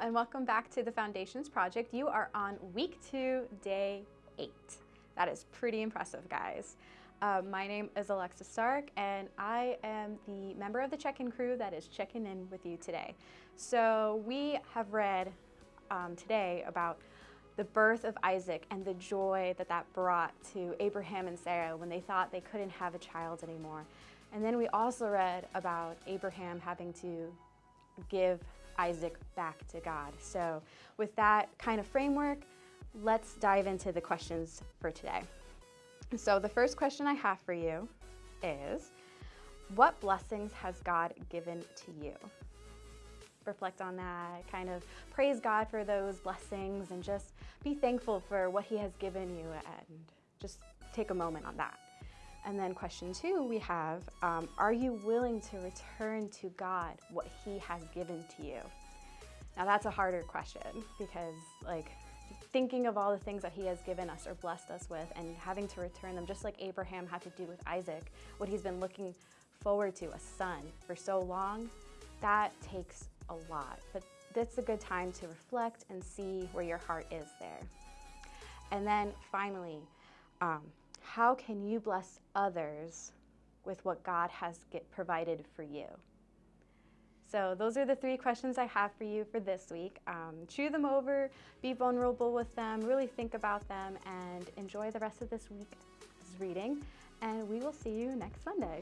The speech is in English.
and welcome back to the Foundations Project. You are on week two, day eight. That is pretty impressive, guys. Uh, my name is Alexa Stark, and I am the member of the check-in crew that is checking in with you today. So we have read um, today about the birth of Isaac and the joy that that brought to Abraham and Sarah when they thought they couldn't have a child anymore. And then we also read about Abraham having to give Isaac back to God. So with that kind of framework, let's dive into the questions for today. So the first question I have for you is, what blessings has God given to you? Reflect on that, kind of praise God for those blessings and just be thankful for what he has given you and just take a moment on that. And then question two, we have, um, are you willing to return to God what he has given to you? Now that's a harder question because like thinking of all the things that he has given us or blessed us with and having to return them, just like Abraham had to do with Isaac, what he's been looking forward to, a son, for so long, that takes a lot. But that's a good time to reflect and see where your heart is there. And then finally, um, how can you bless others with what God has provided for you? So those are the three questions I have for you for this week. Um, chew them over, be vulnerable with them, really think about them, and enjoy the rest of this week's reading. And we will see you next Sunday.